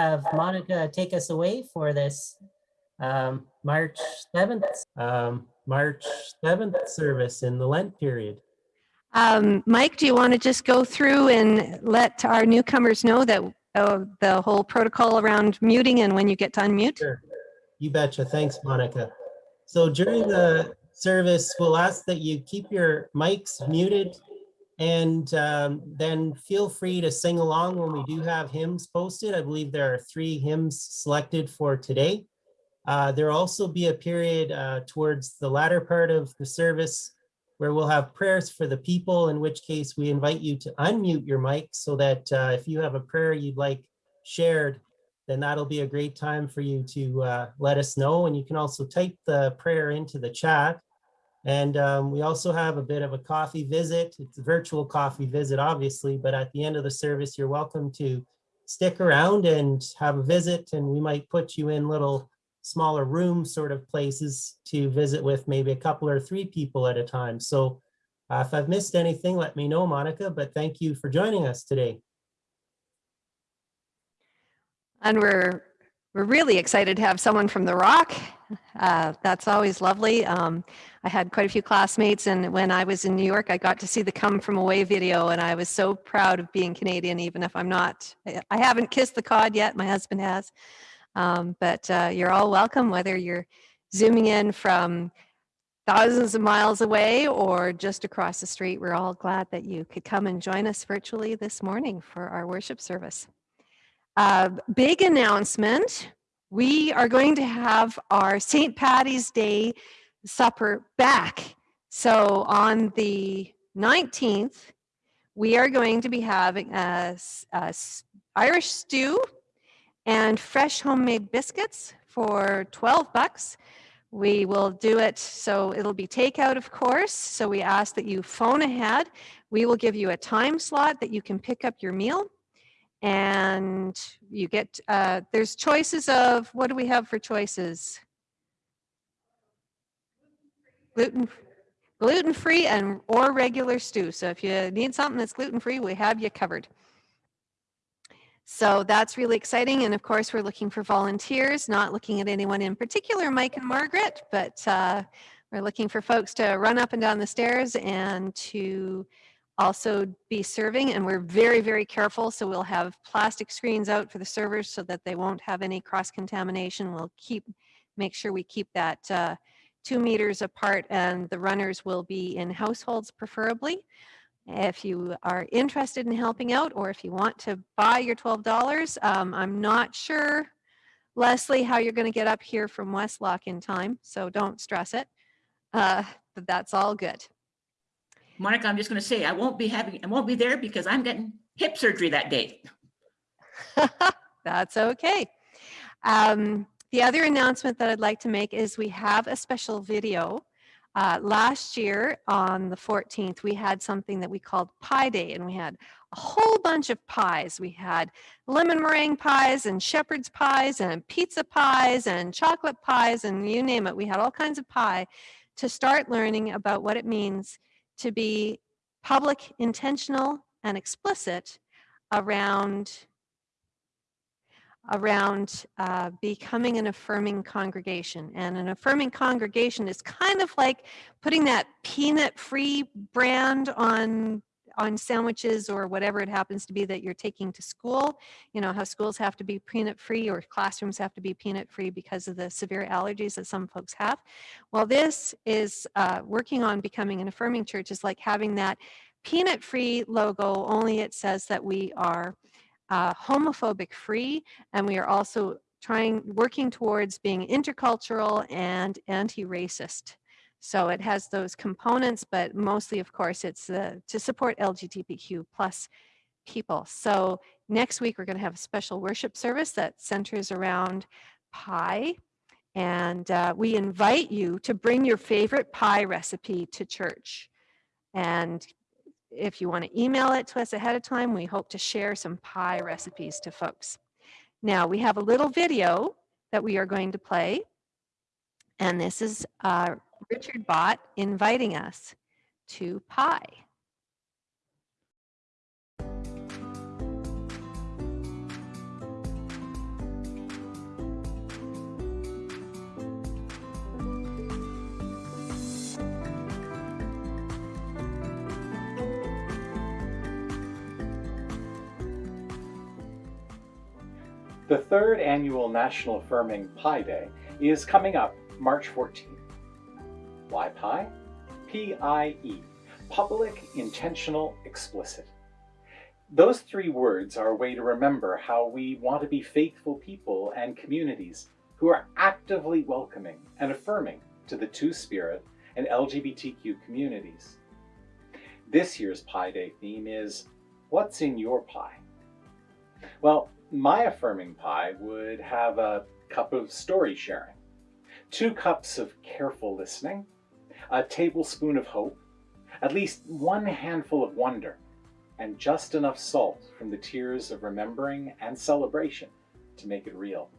have Monica take us away for this um, March 7th, um, March 7th service in the Lent period. Um, Mike, do you want to just go through and let our newcomers know that uh, the whole protocol around muting and when you get to unmute? Sure. You betcha. Thanks, Monica. So during the service, we'll ask that you keep your mics muted and um, then feel free to sing along when we do have hymns posted. I believe there are three hymns selected for today. Uh, there'll also be a period uh, towards the latter part of the service where we'll have prayers for the people, in which case we invite you to unmute your mic so that uh, if you have a prayer you'd like shared, then that'll be a great time for you to uh, let us know. And you can also type the prayer into the chat. And um, we also have a bit of a coffee visit. It's a virtual coffee visit, obviously, but at the end of the service, you're welcome to stick around and have a visit and we might put you in little smaller room sort of places to visit with maybe a couple or three people at a time. So uh, if I've missed anything, let me know, Monica, but thank you for joining us today. And we're, we're really excited to have someone from The Rock. Uh, that's always lovely. Um, I had quite a few classmates and when I was in New York, I got to see the Come From Away video and I was so proud of being Canadian, even if I'm not. I haven't kissed the cod yet, my husband has. Um, but uh, you're all welcome, whether you're zooming in from thousands of miles away or just across the street. We're all glad that you could come and join us virtually this morning for our worship service. Uh, big announcement. We are going to have our St. Patty's Day supper back. So on the 19th, we are going to be having a, a Irish stew and fresh homemade biscuits for 12 bucks. We will do it, so it'll be takeout, of course. So we ask that you phone ahead. We will give you a time slot that you can pick up your meal. And you get, uh, there's choices of, what do we have for choices? Gluten, gluten-free and or regular stew. So if you need something that's gluten-free, we have you covered. So that's really exciting. And of course, we're looking for volunteers, not looking at anyone in particular, Mike and Margaret, but uh, we're looking for folks to run up and down the stairs and to also be serving. And we're very, very careful. So we'll have plastic screens out for the servers so that they won't have any cross contamination. We'll keep, make sure we keep that uh, two meters apart and the runners will be in households preferably. If you are interested in helping out or if you want to buy your $12, um, I'm not sure, Leslie, how you're going to get up here from Westlock in time, so don't stress it. Uh, but that's all good. Monica, I'm just going to say I won't be having, I won't be there because I'm getting hip surgery that day. that's okay. Um, the other announcement that I'd like to make is we have a special video uh, last year on the 14th, we had something that we called Pie Day, and we had a whole bunch of pies. We had lemon meringue pies and shepherd's pies and pizza pies and chocolate pies and you name it. We had all kinds of pie to start learning about what it means to be public, intentional, and explicit around around uh, becoming an affirming congregation. And an affirming congregation is kind of like putting that peanut-free brand on on sandwiches or whatever it happens to be that you're taking to school. You know, how schools have to be peanut-free or classrooms have to be peanut-free because of the severe allergies that some folks have. Well, this is uh, working on becoming an affirming church is like having that peanut-free logo, only it says that we are uh, homophobic free, and we are also trying, working towards being intercultural and anti-racist. So it has those components, but mostly, of course, it's uh, to support LGBTQ plus people. So next week, we're going to have a special worship service that centers around pie. And uh, we invite you to bring your favorite pie recipe to church and if you want to email it to us ahead of time, we hope to share some pie recipes to folks. Now we have a little video that we are going to play. And this is uh, Richard Bott inviting us to Pie. The third annual National Affirming Pie Day is coming up March 14th. Pie? P-I-E, Public, Intentional, Explicit. Those three words are a way to remember how we want to be faithful people and communities who are actively welcoming and affirming to the Two-Spirit and LGBTQ communities. This year's Pie Day theme is, What's in your pie? Well, my affirming pie would have a cup of story sharing, two cups of careful listening, a tablespoon of hope, at least one handful of wonder, and just enough salt from the tears of remembering and celebration to make it real.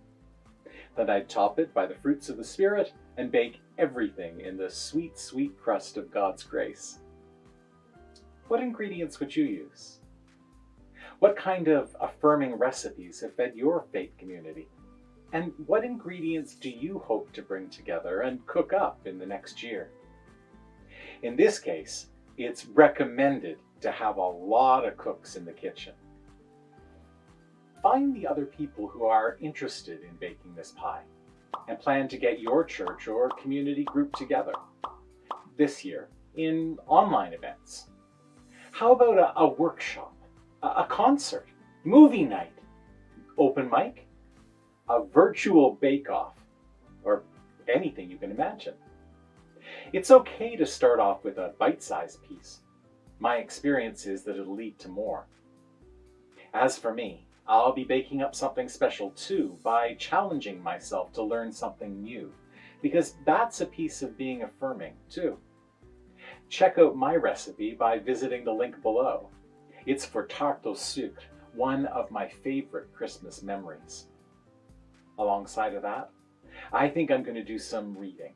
Then I'd top it by the fruits of the Spirit and bake everything in the sweet, sweet crust of God's grace. What ingredients would you use? What kind of affirming recipes have fed your faith community? And what ingredients do you hope to bring together and cook up in the next year? In this case, it's recommended to have a lot of cooks in the kitchen. Find the other people who are interested in baking this pie and plan to get your church or community group together this year in online events. How about a, a workshop, a, a concert, movie night, open mic, a virtual bake-off, or anything you can imagine? It's okay to start off with a bite-sized piece. My experience is that it'll lead to more. As for me, I'll be baking up something special too by challenging myself to learn something new, because that's a piece of being affirming too. Check out my recipe by visiting the link below. It's for tarte au sucre, one of my favorite Christmas memories. Alongside of that, I think I'm going to do some reading.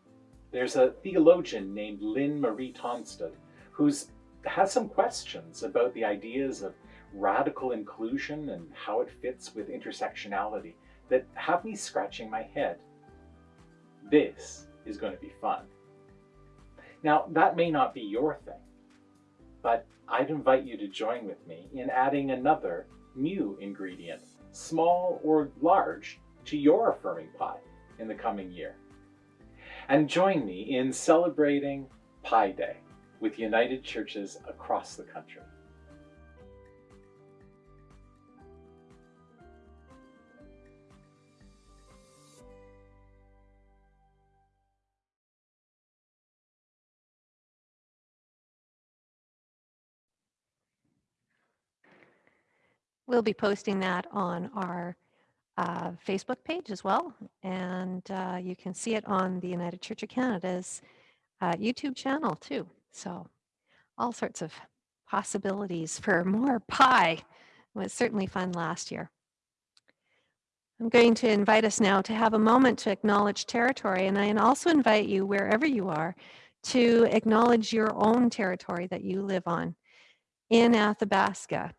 There's a theologian named Linn Marie Tonstad who's has some questions about the ideas of radical inclusion and how it fits with intersectionality that have me scratching my head. This is going to be fun. Now, that may not be your thing, but I'd invite you to join with me in adding another new ingredient, small or large, to your affirming pie in the coming year. And join me in celebrating Pie Day with United Churches across the country. We'll be posting that on our uh, Facebook page as well. And uh, you can see it on the United Church of Canada's uh, YouTube channel too. So all sorts of possibilities for more pie. It was certainly fun last year. I'm going to invite us now to have a moment to acknowledge territory. And I also invite you, wherever you are, to acknowledge your own territory that you live on. In Athabasca,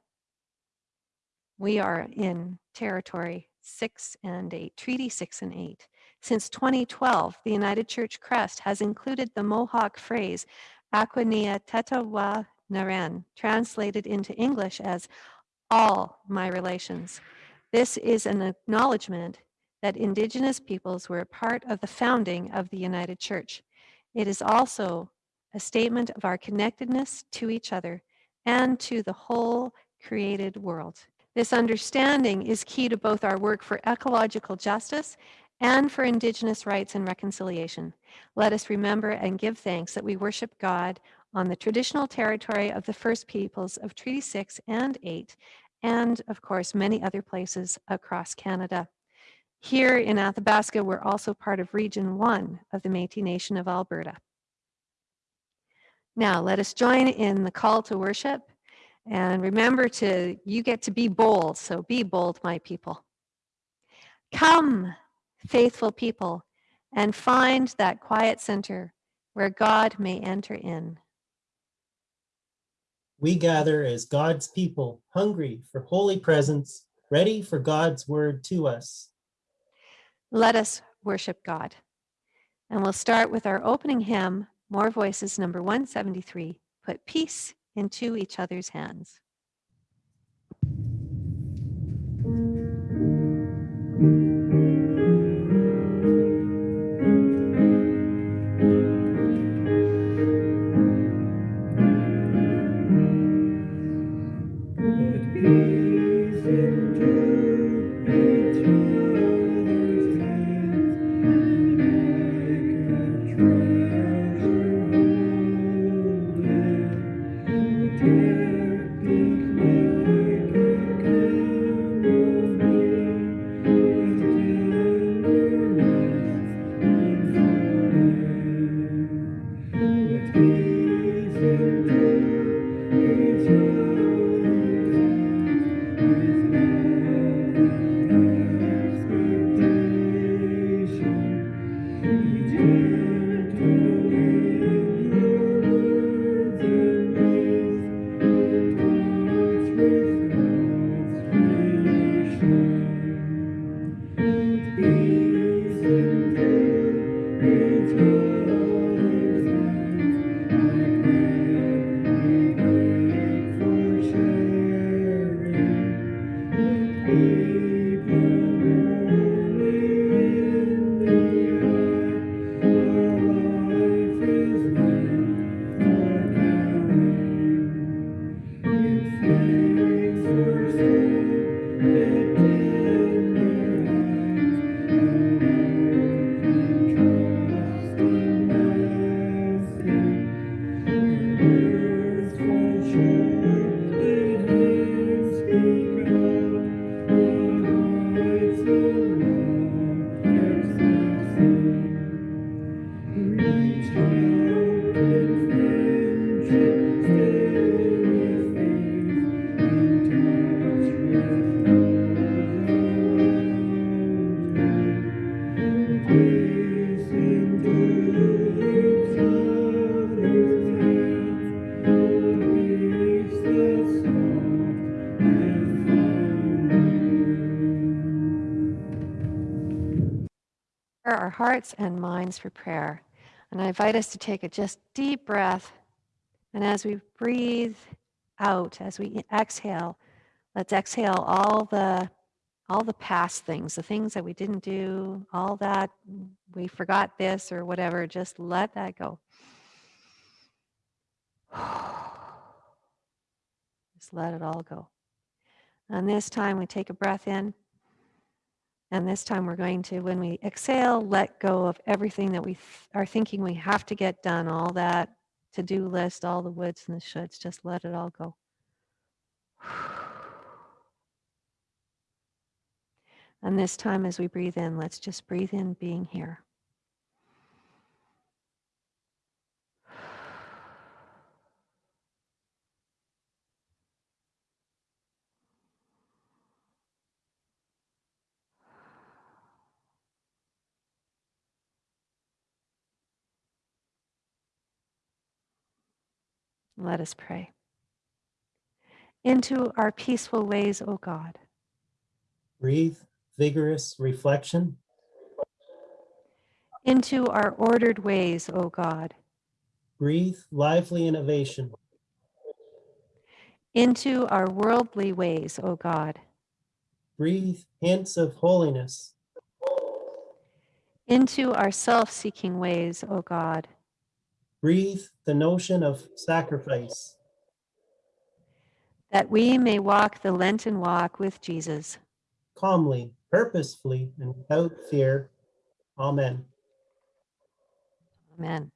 we are in territory six and eight, Treaty six and eight. Since 2012, the United Church Crest has included the Mohawk phrase, Aquania Tetawa Naren, translated into English as all my relations. This is an acknowledgement that Indigenous peoples were a part of the founding of the United Church. It is also a statement of our connectedness to each other and to the whole created world. This understanding is key to both our work for ecological justice and for Indigenous rights and reconciliation. Let us remember and give thanks that we worship God on the traditional territory of the First Peoples of Treaty 6 and 8, and of course, many other places across Canada. Here in Athabasca, we're also part of Region 1 of the Métis Nation of Alberta. Now, let us join in the call to worship and remember to, you get to be bold. So be bold, my people. Come, faithful people, and find that quiet center where God may enter in. We gather as God's people, hungry for holy presence, ready for God's word to us. Let us worship God. And we'll start with our opening hymn, More Voices, number 173, Put Peace into each other's hands. Hearts and minds for prayer. And I invite us to take a just deep breath. And as we breathe out, as we exhale, let's exhale all the all the past things, the things that we didn't do, all that we forgot this or whatever, just let that go. Just let it all go. And this time we take a breath in. And this time we're going to, when we exhale, let go of everything that we th- are thinking we have to get done, all that to do list, all the woulds and the shoulds. Just let it all go. And this time, as we breathe in, let's just breathe in being here. Let us pray. Into our peaceful ways, O God. Breathe vigorous reflection. Into our ordered ways, O God. Breathe lively innovation. Into our worldly ways, O God. Breathe hints of holiness. Into our self seeking ways, O God. Breathe the notion of sacrifice. That we may walk the Lenten walk with Jesus. calmly, purposefully, and without fear. Amen. Amen.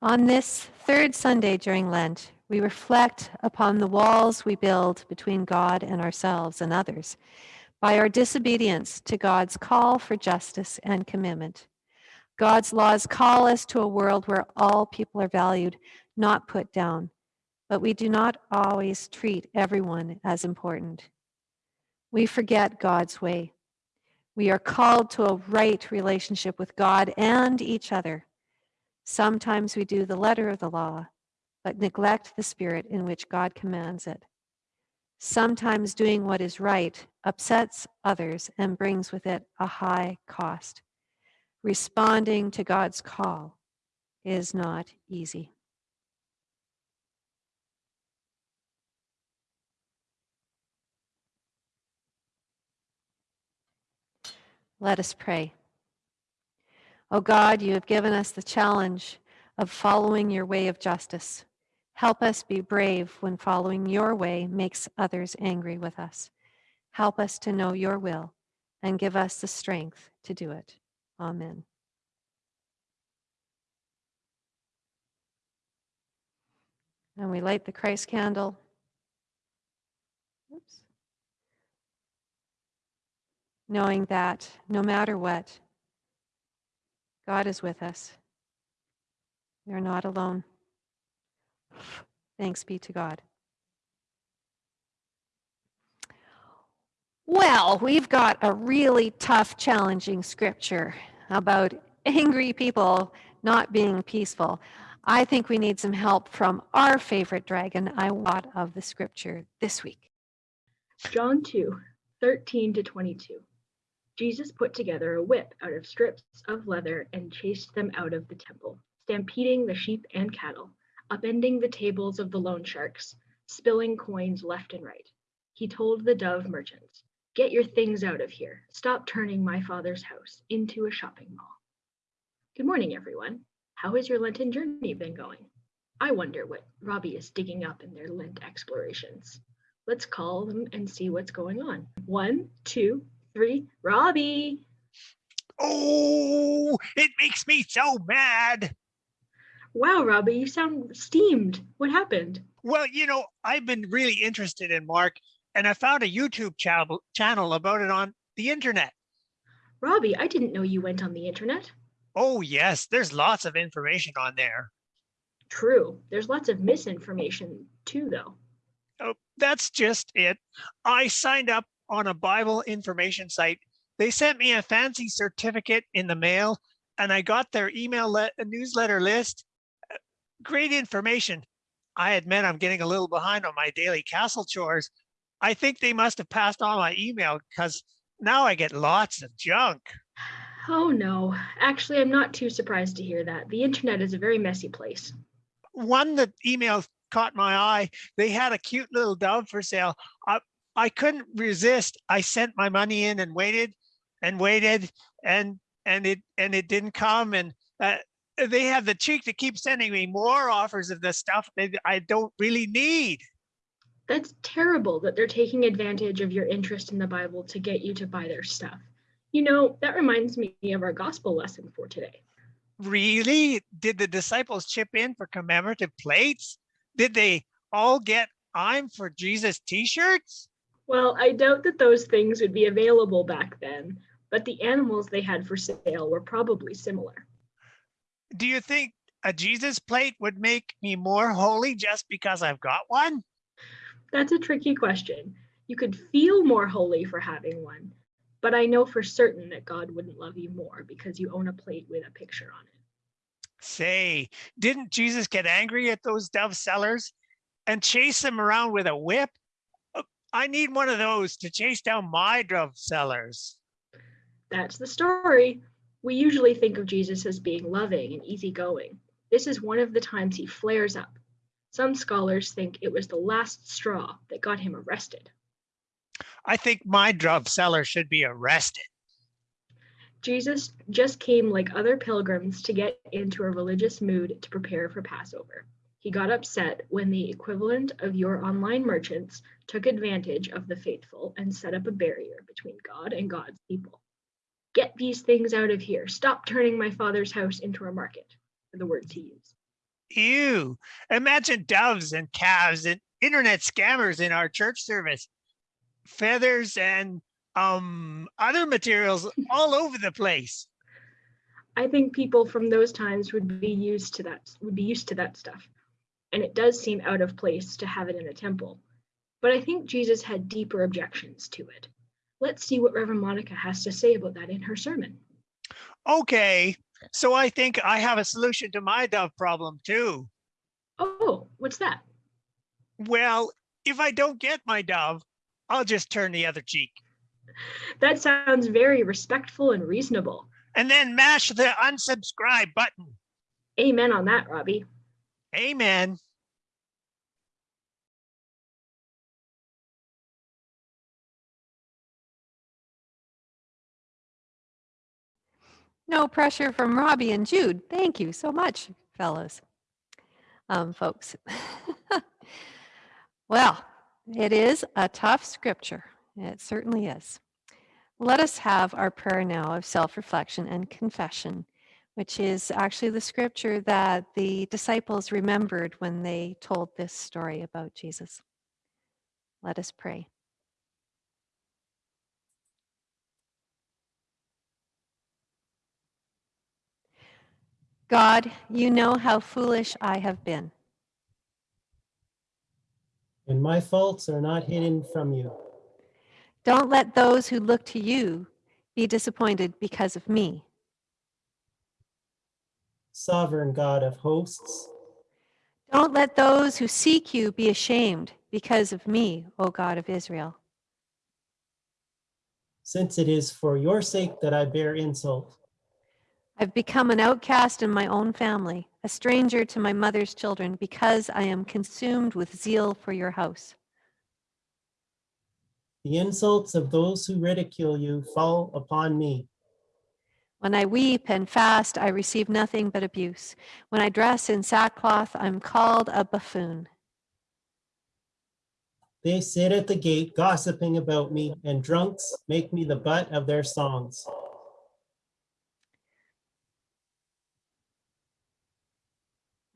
On this third Sunday during Lent, we reflect upon the walls we build between God and ourselves and others by our disobedience to God's call for justice and commitment. God's laws call us to a world where all people are valued, not put down, but we do not always treat everyone as important. We forget God's way. We are called to a right relationship with God and each other. Sometimes we do the letter of the law, but neglect the spirit in which God commands it. Sometimes doing what is right upsets others and brings with it a high cost. Responding to God's call is not easy. Let us pray. O God, you have given us the challenge of following your way of justice. Help us be brave when following your way makes others angry with us. Help us to know your will and give us the strength to do it. Amen. And we light the Christ candle. Oops. Knowing that no matter what, God is with us. We are not alone. Thanks be to God. Well, we've got a really tough, challenging scripture about angry people not being peaceful. I think we need some help from our favorite dragon, I want of the scripture this week. John 2, 13 to 22. Jesus put together a whip out of strips of leather and chased them out of the temple, stampeding the sheep and cattle, upending the tables of the loan sharks, spilling coins left and right. He told the dove merchants, Get your things out of here. Stop turning my father's house into a shopping mall. Good morning, everyone. How has your Lenten journey been going? I wonder what Robbie is digging up in their Lent explorations. Let's call them and see what's going on. One, two, three. Robbie. Oh, it makes me so mad. Wow, Robbie, you sound steamed. What happened? Well, you know, I've been really interested in Mark, and I found a YouTube channel channel about it on the internet. Robbie, I didn't know you went on the internet. Oh, yes, there's lots of information on there. True. There's lots of misinformation too, though. Oh, that's just it. I signed up on a Bible information site. They sent me a fancy certificate in the mail, and I got their email le- newsletter list. Uh, Great information. I admit I'm getting a little behind on my daily castle chores. I think they must have passed on my email because now I get lots of junk. Oh no. Actually, I'm not too surprised to hear that. The internet is a very messy place. one that email caught my eye. They had a cute little dove for sale. I I couldn't resist. I sent my money in and waited and waited and and it and it didn't come and uh, they have the cheek to keep sending me more offers of the stuff that I don't really need. That's terrible that they're taking advantage of your interest in the Bible to get you to buy their stuff. You know, that reminds me of our gospel lesson for today. Really? Did the disciples chip in for commemorative plates? Did they all get I'm for Jesus t-shirts? Well, I doubt that those things would be available back then, but the animals they had for sale were probably similar. Do you think a Jesus plate would make me more holy just because I've got one? That's a tricky question. You could feel more holy for having one, but I know for certain that God wouldn't love you more because you own a plate with a picture on it. Say, didn't Jesus get angry at those dove sellers and chase them around with a whip? I need one of those to chase down my drug sellers. That's the story. We usually think of Jesus as being loving and easygoing. This is one of the times he flares up. Some scholars think it was the last straw that got him arrested. I think my drug seller should be arrested. Jesus just came like other pilgrims to get into a religious mood to prepare for Passover. He got upset when the equivalent of your online merchants took advantage of the faithful and set up a barrier between God and God's people. Get these things out of here. Stop turning my father's house into a market, are the words he used. Ew, imagine doves and calves and internet scammers in our church service. Feathers and um other materials all over the place. I think people from those times would be used to that would be used to that stuff. And it does seem out of place to have it in a temple. But I think Jesus had deeper objections to it. Let's see what Reverend Monica has to say about that in her sermon. Okay, so I think I have a solution to my dove problem too. Oh, what's that? Well, if I don't get my dove, I'll just turn the other cheek That sounds very respectful and reasonable. and then mash the unsubscribe button. Amen on that, Robbie. Amen. No pressure from Robbie and Jude. Thank you so much, fellows, um, folks. well, it is a tough scripture. It certainly is. Let us have our prayer now of self reflection and confession, which is actually the scripture that the disciples remembered when they told this story about Jesus. Let us pray. God, you know how foolish I have been. And my faults are not hidden from you. Don't let those who look to you be disappointed because of me. Sovereign God of hosts, Don't let those who seek you be ashamed because of me, O God of Israel. since it is for your sake that I bear insult. I've become an outcast in my own family, a stranger to my mother's children, because I am consumed with zeal for your house. The insults of those who ridicule you fall upon me. When I weep and fast, I receive nothing but abuse. When I dress in sackcloth, I'm called a buffoon. They sit at the gate gossiping about me, and drunks make me the butt of their songs.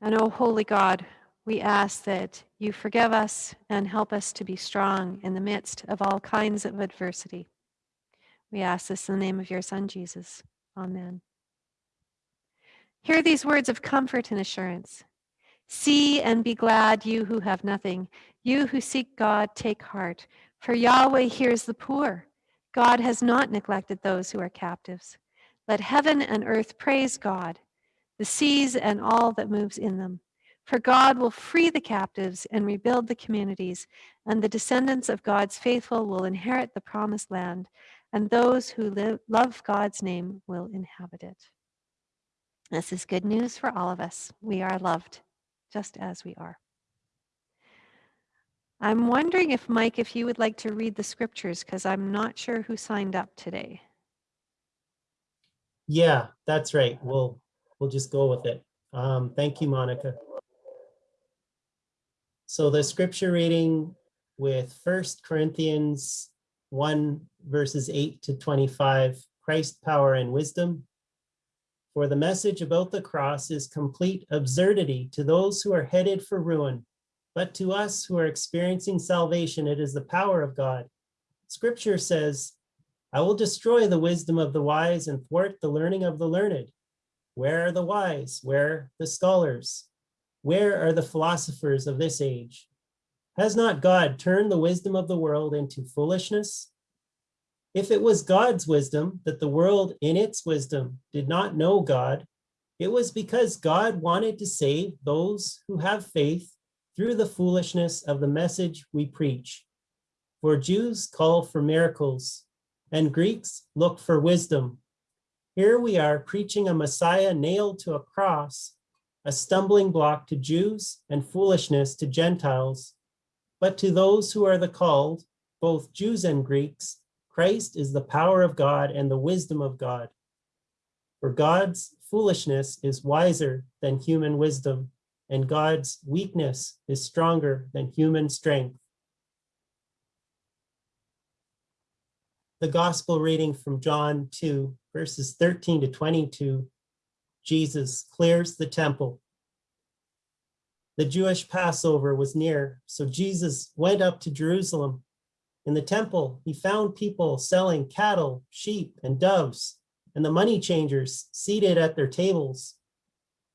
And O oh, holy God, we ask that you forgive us and help us to be strong in the midst of all kinds of adversity. We ask this in the name of your Son, Jesus. Amen. Hear these words of comfort and assurance. See and be glad, you who have nothing. You who seek God, take heart. For Yahweh hears the poor. God has not neglected those who are captives. Let heaven and earth praise God, the seas and all that moves in them. For God will free the captives and rebuild the communities, and the descendants of God's faithful will inherit the promised land, and those who live, love God's name will inhabit it. This is good news for all of us. We are loved just as we are. I'm wondering if, Mike, if you would like to read the scriptures, because I'm not sure who signed up today. Yeah, that's right. We'll, we'll just go with it. Um, thank you, Monica. So the scripture reading with First Corinthians 1 verses 8 to 25, Christ power and wisdom. For the message about the cross is complete absurdity to those who are headed for ruin, but to us who are experiencing salvation, it is the power of God. Scripture says, I will destroy the wisdom of the wise and thwart the learning of the learned. Where are the wise? Where the scholars? Where are the philosophers of this age? Has not God turned the wisdom of the world into foolishness? If it was God's wisdom that the world in its wisdom did not know God, it was because God wanted to save those who have faith through the foolishness of the message we preach. For Jews call for miracles, and Greeks look for wisdom. Here we are preaching a Messiah nailed to a cross, a stumbling block to Jews and foolishness to Gentiles. But to those who are the called, both Jews and Greeks, Christ is the power of God and the wisdom of God. For God's foolishness is wiser than human wisdom, and God's weakness is stronger than human strength. The gospel reading from John 2, verses 13 to 22, Jesus clears the temple. The Jewish Passover was near, so Jesus went up to Jerusalem in the temple, he found people selling cattle, sheep, and doves, and the money changers seated at their tables.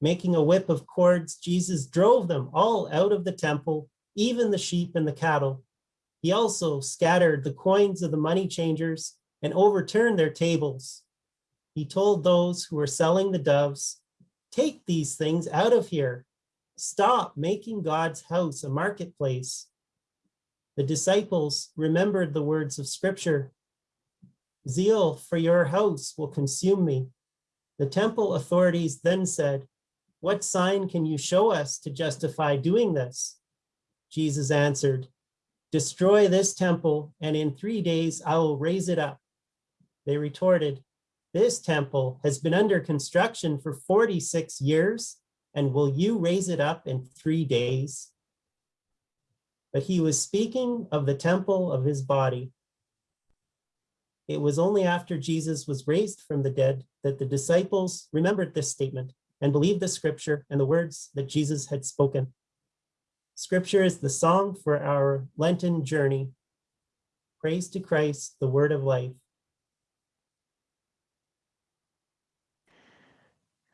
Making a whip of cords, Jesus drove them all out of the temple, even the sheep and the cattle. He also scattered the coins of the money changers and overturned their tables. He told those who were selling the doves, take these things out of here. Stop making God's house a marketplace. The disciples remembered the words of scripture. Zeal for your house will consume me. The temple authorities then said, what sign can you show us to justify doing this? Jesus answered, destroy this temple and in three days I will raise it up. They retorted, this temple has been under construction for 46 years and will you raise it up in three days? But he was speaking of the temple of his body. It was only after Jesus was raised from the dead that the disciples remembered this statement and believed the scripture and the words that Jesus had spoken. Scripture is the song for our Lenten journey. Praise to Christ, the word of life.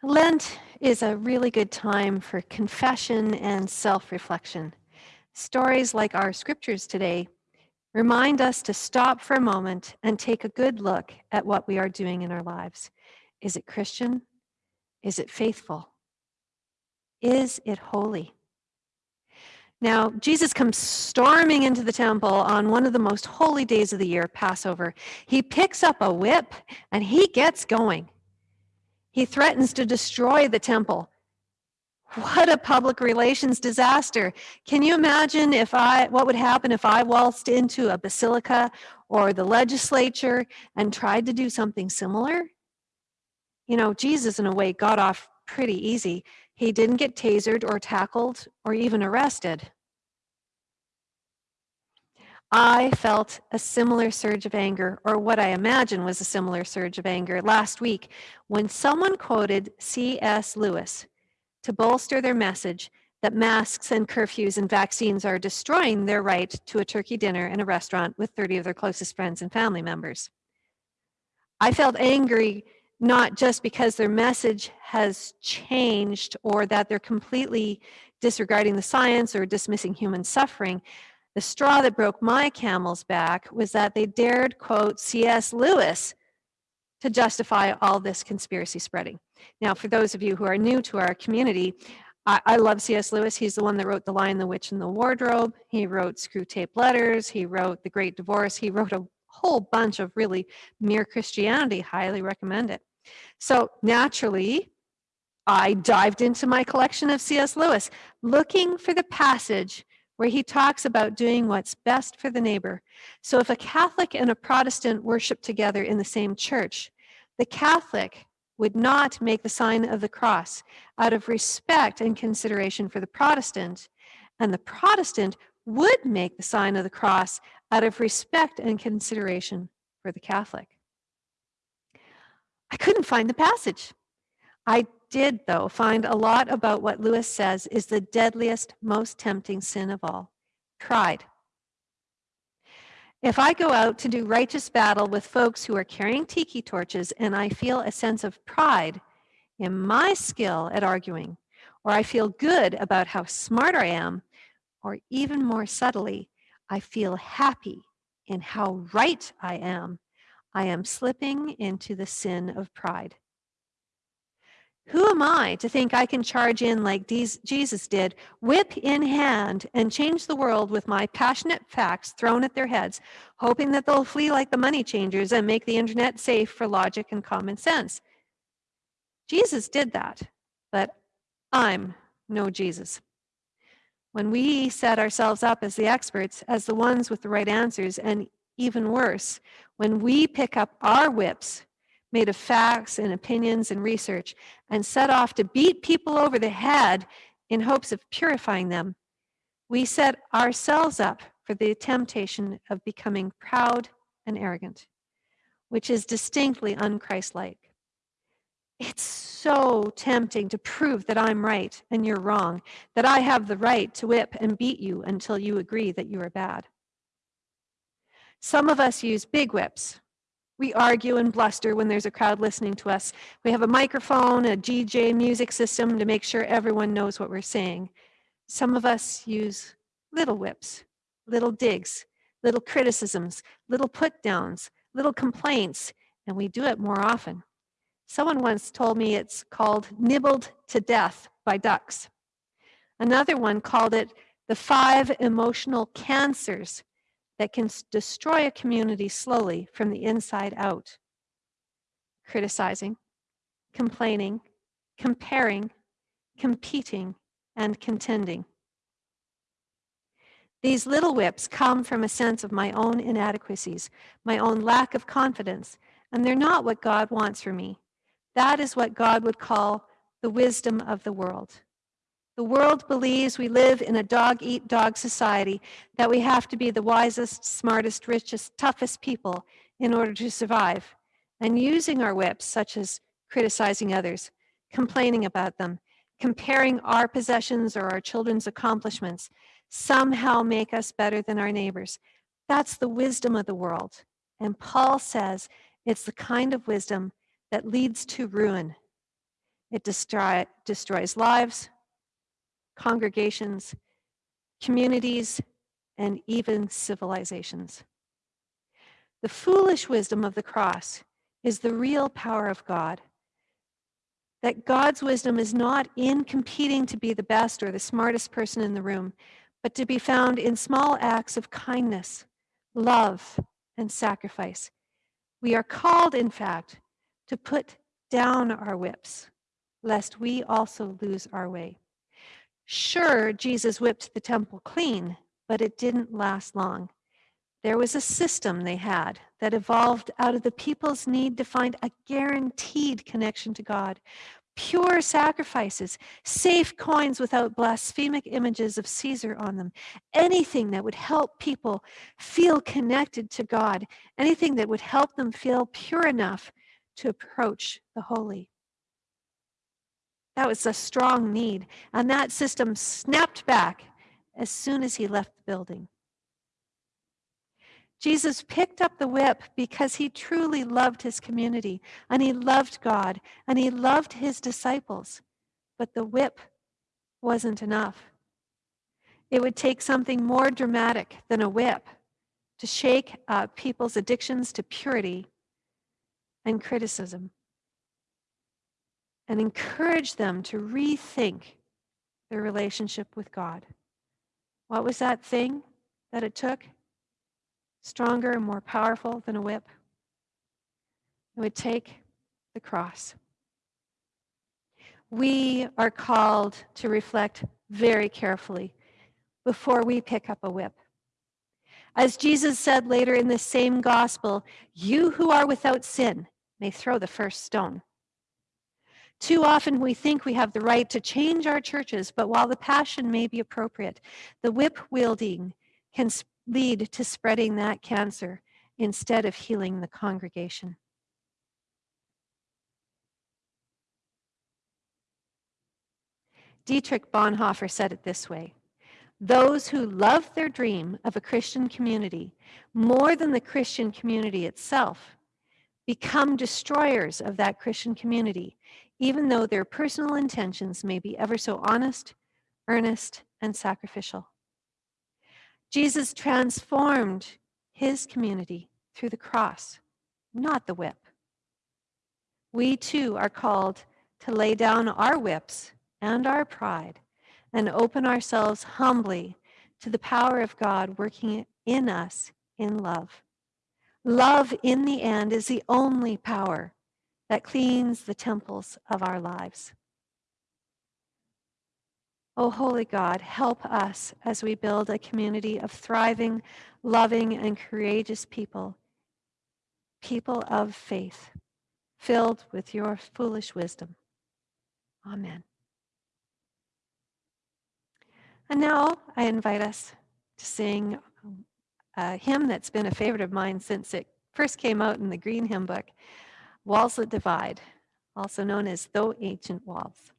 Lent is a really good time for confession and self-reflection. Stories like our scriptures today remind us to stop for a moment and take a good look at what we are doing in our lives. Is it Christian? Is it faithful? Is it holy? Now, Jesus comes storming into the temple on one of the most holy days of the year, Passover. He picks up a whip and he gets going. He threatens to destroy the temple what a public relations disaster. Can you imagine if I, what would happen if I waltzed into a basilica or the legislature and tried to do something similar? You know, Jesus in a way got off pretty easy. He didn't get tasered or tackled or even arrested. I felt a similar surge of anger, or what I imagine was a similar surge of anger last week when someone quoted C.S. Lewis to bolster their message that masks and curfews and vaccines are destroying their right to a turkey dinner in a restaurant with 30 of their closest friends and family members. I felt angry not just because their message has changed or that they're completely disregarding the science or dismissing human suffering. The straw that broke my camel's back was that they dared quote C.S. Lewis to justify all this conspiracy spreading. Now, for those of you who are new to our community, I, I love C.S. Lewis. He's the one that wrote The Lion, the Witch, and the Wardrobe. He wrote Screwtape Letters. He wrote The Great Divorce. He wrote a whole bunch of really mere Christianity. Highly recommend it. So naturally, I dived into my collection of C.S. Lewis, looking for the passage where he talks about doing what's best for the neighbor. So if a Catholic and a Protestant worship together in the same church, the Catholic would not make the sign of the cross out of respect and consideration for the Protestant, and the Protestant would make the sign of the cross out of respect and consideration for the Catholic. I couldn't find the passage. I did, though, find a lot about what Lewis says is the deadliest, most tempting sin of all pride. If I go out to do righteous battle with folks who are carrying tiki torches and I feel a sense of pride in my skill at arguing, or I feel good about how smart I am, or even more subtly, I feel happy in how right I am, I am slipping into the sin of pride. Who am I to think I can charge in like Jesus did, whip in hand, and change the world with my passionate facts thrown at their heads, hoping that they'll flee like the money changers and make the internet safe for logic and common sense? Jesus did that, but I'm no Jesus. When we set ourselves up as the experts, as the ones with the right answers, and even worse, when we pick up our whips made of facts and opinions and research and set off to beat people over the head in hopes of purifying them, we set ourselves up for the temptation of becoming proud and arrogant, which is distinctly unchristlike. It's so tempting to prove that I'm right and you're wrong, that I have the right to whip and beat you until you agree that you are bad. Some of us use big whips we argue and bluster when there's a crowd listening to us. We have a microphone, a DJ music system to make sure everyone knows what we're saying. Some of us use little whips, little digs, little criticisms, little put downs, little complaints, and we do it more often. Someone once told me it's called nibbled to death by ducks. Another one called it the five emotional cancers that can destroy a community slowly from the inside out. Criticizing, complaining, comparing, competing, and contending. These little whips come from a sense of my own inadequacies, my own lack of confidence, and they're not what God wants for me. That is what God would call the wisdom of the world. The world believes we live in a dog eat dog society, that we have to be the wisest, smartest, richest, toughest people in order to survive. And using our whips, such as criticizing others, complaining about them, comparing our possessions or our children's accomplishments, somehow make us better than our neighbors. That's the wisdom of the world. And Paul says it's the kind of wisdom that leads to ruin. It destroy, destroys lives, congregations, communities, and even civilizations. The foolish wisdom of the cross is the real power of God. That God's wisdom is not in competing to be the best or the smartest person in the room, but to be found in small acts of kindness, love, and sacrifice. We are called, in fact, to put down our whips, lest we also lose our way. Sure, Jesus whipped the temple clean, but it didn't last long. There was a system they had that evolved out of the people's need to find a guaranteed connection to God. Pure sacrifices, safe coins without blasphemic images of Caesar on them, anything that would help people feel connected to God, anything that would help them feel pure enough to approach the holy. That was a strong need. And that system snapped back as soon as he left the building. Jesus picked up the whip because he truly loved his community and he loved God and he loved his disciples. But the whip wasn't enough. It would take something more dramatic than a whip to shake uh, people's addictions to purity and criticism and encourage them to rethink their relationship with God. What was that thing that it took? Stronger and more powerful than a whip? It would take the cross. We are called to reflect very carefully before we pick up a whip. As Jesus said later in the same gospel, you who are without sin may throw the first stone. Too often we think we have the right to change our churches, but while the passion may be appropriate, the whip wielding can lead to spreading that cancer instead of healing the congregation. Dietrich Bonhoeffer said it this way Those who love their dream of a Christian community more than the Christian community itself become destroyers of that Christian community, even though their personal intentions may be ever so honest, earnest, and sacrificial. Jesus transformed his community through the cross, not the whip. We too are called to lay down our whips and our pride and open ourselves humbly to the power of God working in us in love. Love, in the end, is the only power that cleans the temples of our lives. Oh, holy God, help us as we build a community of thriving, loving, and courageous people, people of faith, filled with your foolish wisdom. Amen. And now I invite us to sing um, a hymn that's been a favorite of mine since it first came out in the Green Hymn Book, Walls That Divide, also known as Though Ancient Walls.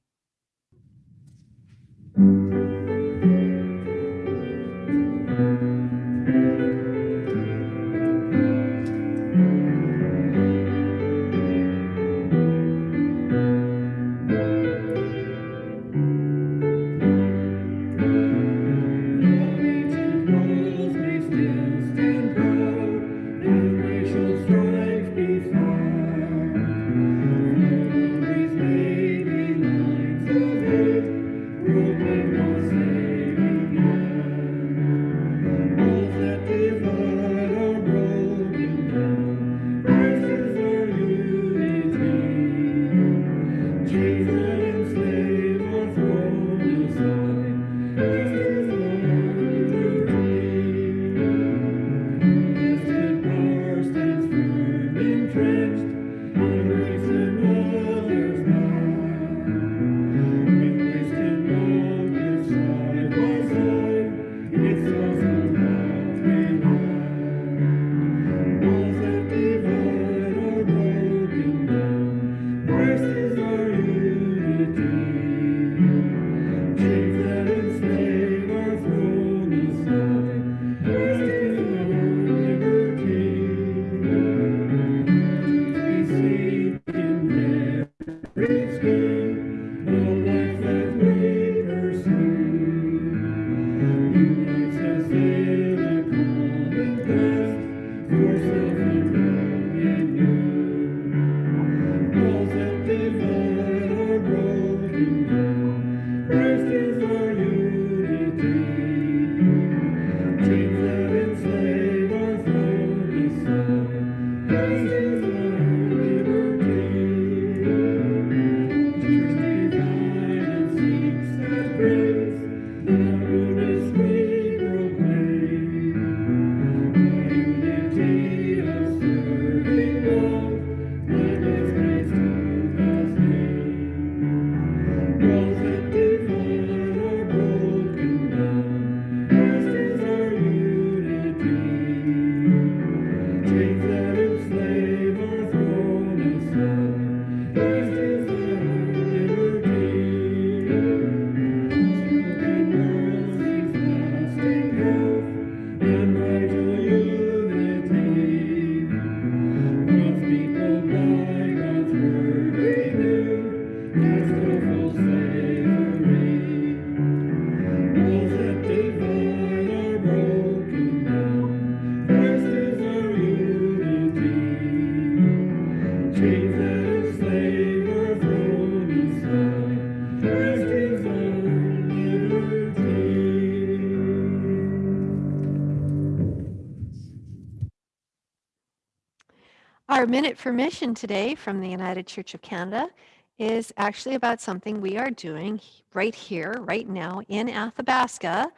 Our Minute for Mission today from the United Church of Canada is actually about something we are doing right here, right now in Athabasca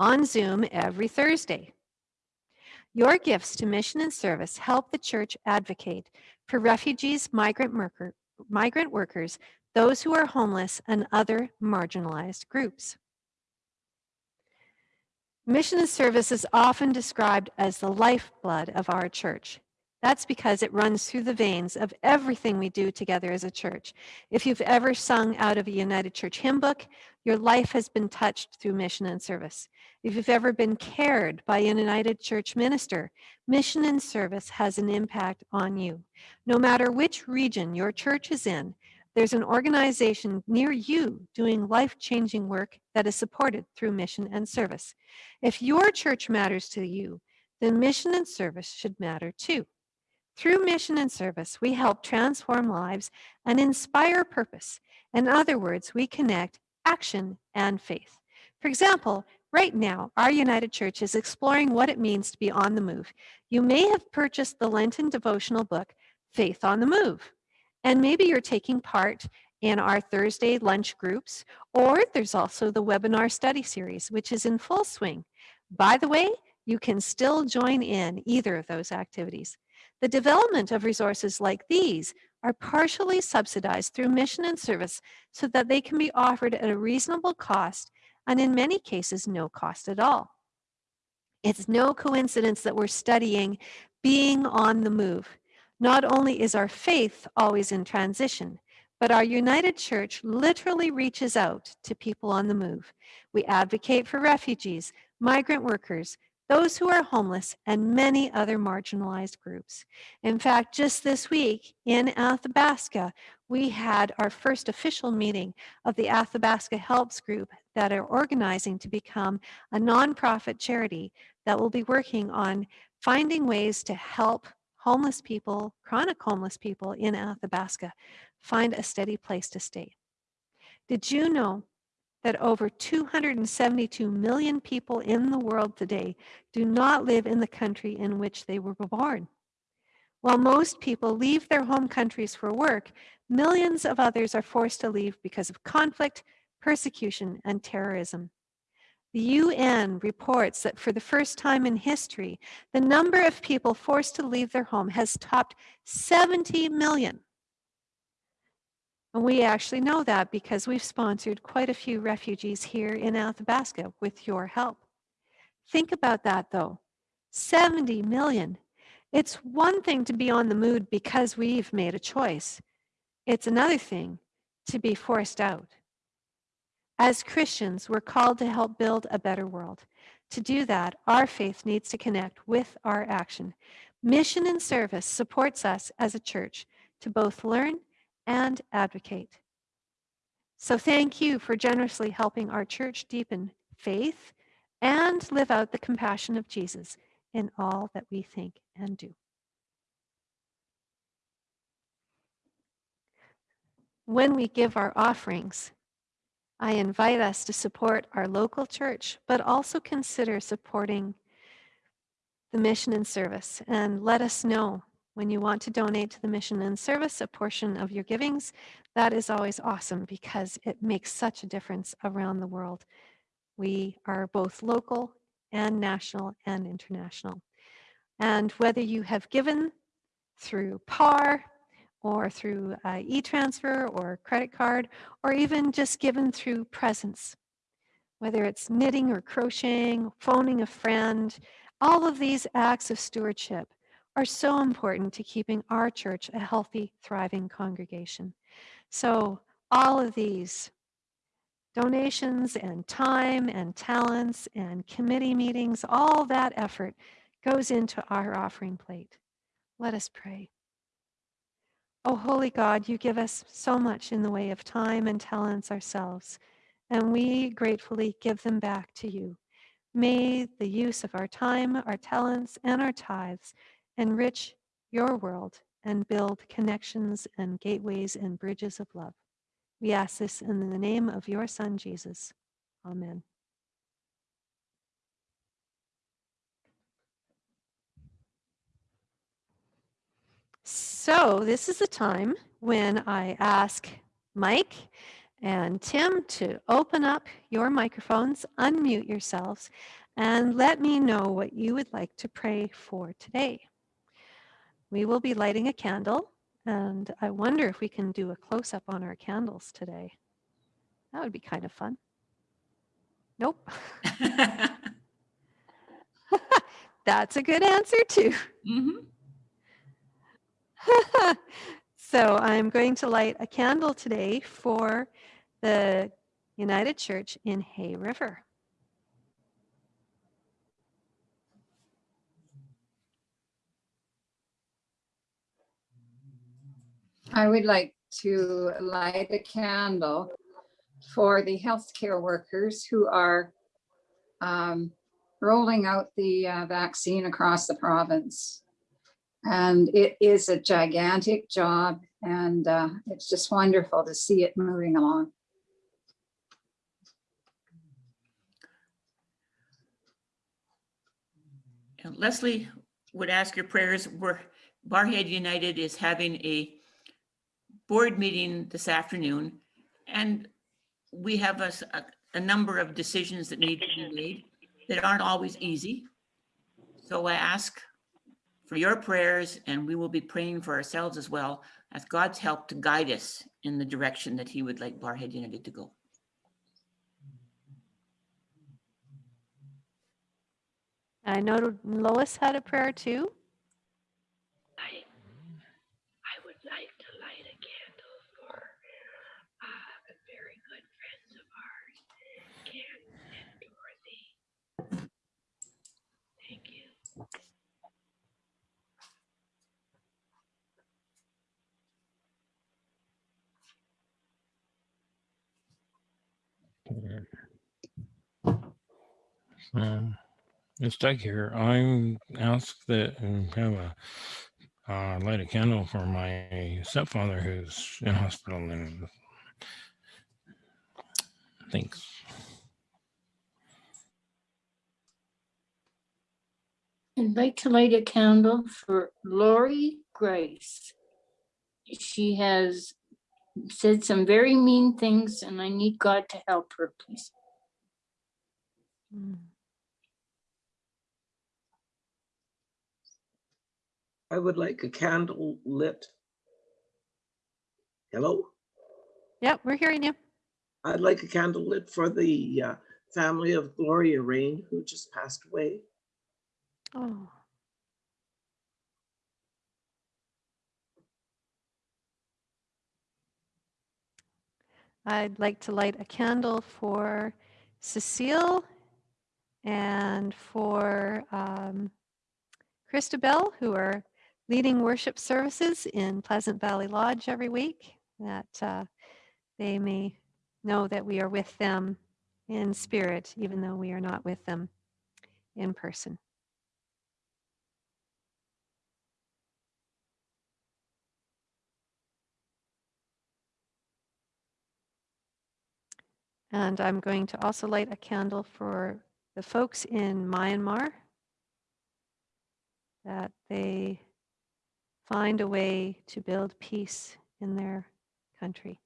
on Zoom every Thursday. Your gifts to mission and service help the church advocate for refugees, migrant, worker, migrant workers, those who are homeless, and other marginalized groups. Mission and service is often described as the lifeblood of our church. That's because it runs through the veins of everything we do together as a church. If you've ever sung out of a United Church hymn book, your life has been touched through mission and service. If you've ever been cared by a United Church minister, mission and service has an impact on you. No matter which region your church is in, there's an organization near you doing life changing work that is supported through mission and service. If your church matters to you, then mission and service should matter too. Through mission and service, we help transform lives and inspire purpose. In other words, we connect action and faith. For example, right now, our United Church is exploring what it means to be on the move. You may have purchased the Lenten devotional book, Faith on the Move. And maybe you're taking part in our Thursday lunch groups, or there's also the webinar study series, which is in full swing. By the way, you can still join in either of those activities. The development of resources like these are partially subsidized through mission and service so that they can be offered at a reasonable cost and in many cases no cost at all. It's no coincidence that we're studying being on the move. Not only is our faith always in transition, but our United Church literally reaches out to people on the move. We advocate for refugees, migrant workers, those who are homeless, and many other marginalized groups. In fact, just this week in Athabasca, we had our first official meeting of the Athabasca Helps Group that are organizing to become a nonprofit charity that will be working on finding ways to help homeless people, chronic homeless people in Athabasca, find a steady place to stay. Did you know that over 272 million people in the world today do not live in the country in which they were born. While most people leave their home countries for work, millions of others are forced to leave because of conflict, persecution, and terrorism. The UN reports that for the first time in history, the number of people forced to leave their home has topped 70 million. And we actually know that because we've sponsored quite a few refugees here in Athabasca with your help. Think about that though 70 million. It's one thing to be on the mood because we've made a choice, it's another thing to be forced out. As Christians, we're called to help build a better world. To do that, our faith needs to connect with our action. Mission and service supports us as a church to both learn and advocate. So thank you for generously helping our church deepen faith and live out the compassion of Jesus in all that we think and do. When we give our offerings, I invite us to support our local church, but also consider supporting the mission and service and let us know when you want to donate to the mission and service a portion of your givings, that is always awesome because it makes such a difference around the world. We are both local and national and international. And whether you have given through PAR or through uh, e-transfer or credit card, or even just given through presents, whether it's knitting or crocheting, phoning a friend, all of these acts of stewardship are so important to keeping our church a healthy, thriving congregation. So, all of these donations and time and talents and committee meetings, all that effort goes into our offering plate. Let us pray. Oh, holy God, you give us so much in the way of time and talents ourselves, and we gratefully give them back to you. May the use of our time, our talents, and our tithes enrich your world and build connections and gateways and bridges of love. We ask this in the name of your Son, Jesus. Amen. So this is the time when I ask Mike and Tim to open up your microphones, unmute yourselves, and let me know what you would like to pray for today. We will be lighting a candle, and I wonder if we can do a close up on our candles today. That would be kind of fun. Nope. That's a good answer, too. Mhm. so I'm going to light a candle today for the United Church in Hay River. I would like to light a candle for the healthcare workers who are um, rolling out the uh, vaccine across the province. And it is a gigantic job and uh, it's just wonderful to see it moving along. Leslie would ask your prayers. We're, Barrhead United is having a board meeting this afternoon. And we have a number of decisions that need to be made that aren't always easy. So I ask for your prayers and we will be praying for ourselves as well. Ask God's help to guide us in the direction that he would like Barrhead United to go. I know Lois had a prayer too. I, I would like to light a candle for uh, very good friends of ours, Ken and Dorothy. Thank you. Um, it's Doug here. I'm asked that um, have a uh, light a candle for my stepfather who's in hospital and thanks. I'd like to light a candle for Lori Grace. She has said some very mean things and I need God to help her, please. Mm. I would like a candle lit. Hello? Yep, we're hearing you. I'd like a candle lit for the uh, family of Gloria Rain, who just passed away. Oh. I'd like to light a candle for Cecile and for um, Christabel, who are leading worship services in Pleasant Valley Lodge every week, that uh, they may know that we are with them in spirit, even though we are not with them in person. And I'm going to also light a candle for the folks in Myanmar that they find a way to build peace in their country.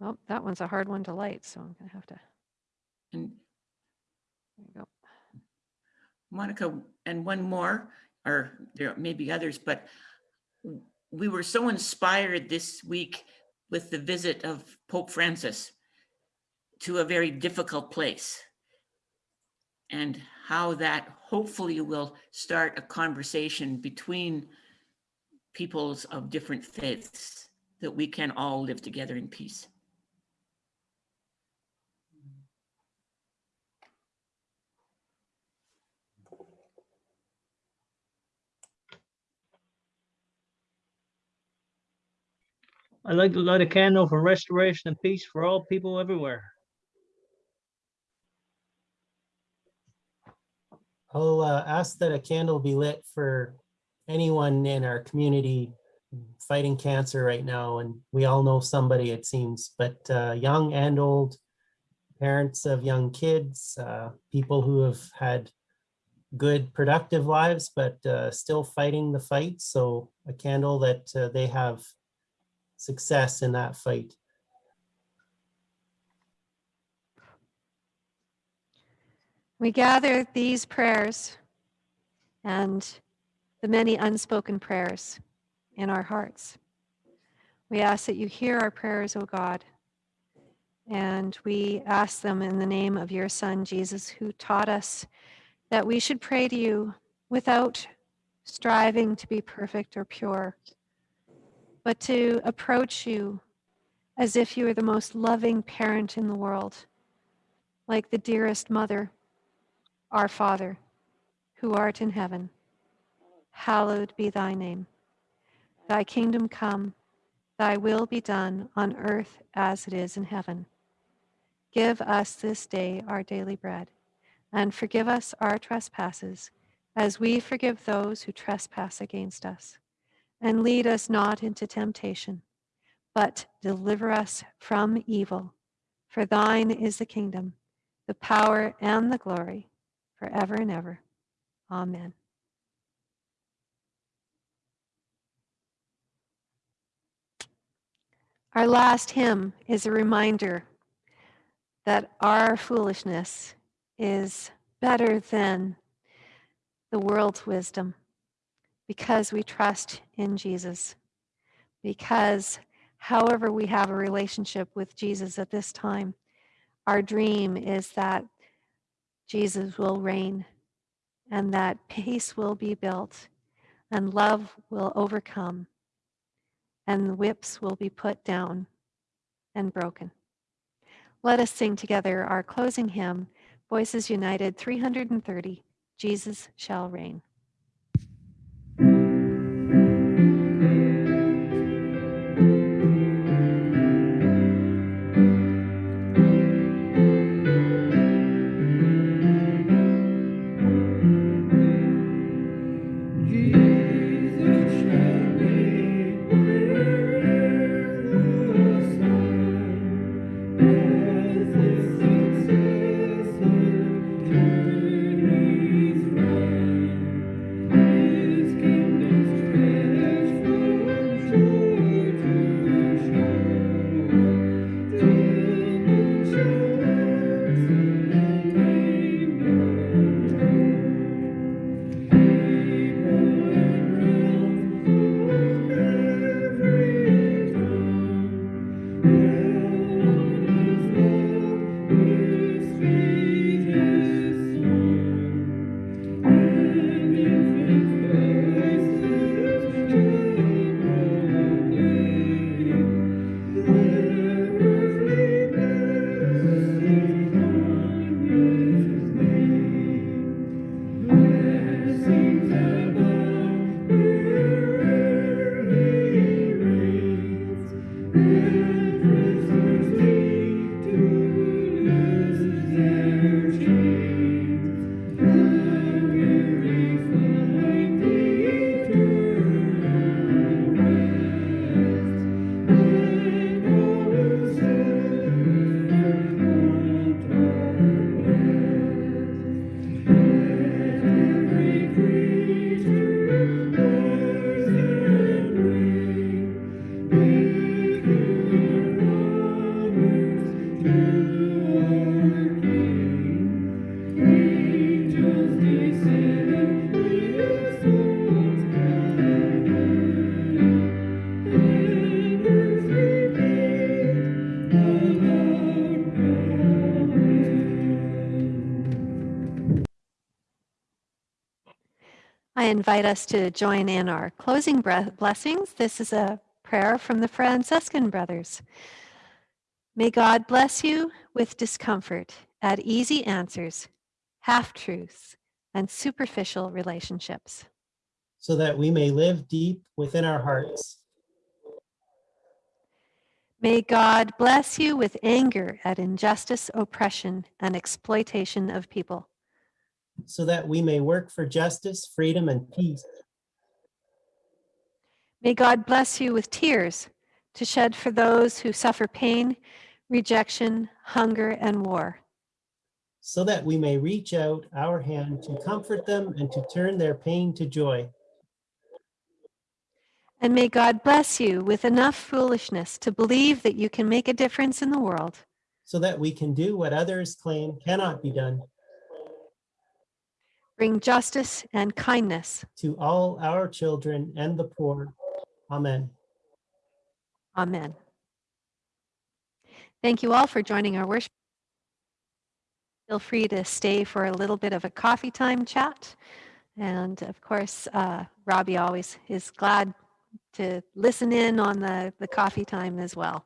Well, that one's a hard one to light, so I'm going to have to. And There you go. Monica, and one more, or there may be others, but we were so inspired this week with the visit of Pope Francis to a very difficult place. And how that hopefully will start a conversation between peoples of different faiths that we can all live together in peace. I'd like to light a candle for restoration and peace for all people everywhere. I'll uh, ask that a candle be lit for anyone in our community fighting cancer right now. And we all know somebody, it seems, but uh, young and old, parents of young kids, uh, people who have had good, productive lives, but uh, still fighting the fight. So a candle that uh, they have success in that fight. We gather these prayers and the many unspoken prayers in our hearts. We ask that you hear our prayers, O God, and we ask them in the name of your Son, Jesus, who taught us that we should pray to you without striving to be perfect or pure, but to approach you as if you were the most loving parent in the world, like the dearest mother, our Father, who art in heaven. Hallowed be thy name. Thy kingdom come, thy will be done on earth as it is in heaven. Give us this day our daily bread, and forgive us our trespasses, as we forgive those who trespass against us. And lead us not into temptation, but deliver us from evil. For thine is the kingdom, the power, and the glory, forever and ever. Amen. Our last hymn is a reminder that our foolishness is better than the world's wisdom because we trust in Jesus. Because, however, we have a relationship with Jesus at this time, our dream is that Jesus will reign and that peace will be built and love will overcome and the whips will be put down and broken. Let us sing together our closing hymn, Voices United 330, Jesus Shall Reign. you. I invite us to join in our closing blessings. This is a prayer from the Franciscan Brothers. May God bless you with discomfort at easy answers, half truths, and superficial relationships. so that we may live deep within our hearts. May God bless you with anger at injustice, oppression, and exploitation of people. so that we may work for justice, freedom, and peace. May God bless you with tears to shed for those who suffer pain, rejection, hunger, and war. So that we may reach out our hand to comfort them and to turn their pain to joy. And may God bless you with enough foolishness to believe that you can make a difference in the world. so that we can do what others claim cannot be done Bring justice and kindness. to all our children and the poor. Amen. Amen. Thank you all for joining our worship. Feel free to stay for a little bit of a coffee time chat. And of course, uh, Robbie always is glad to listen in on the, the coffee time as well.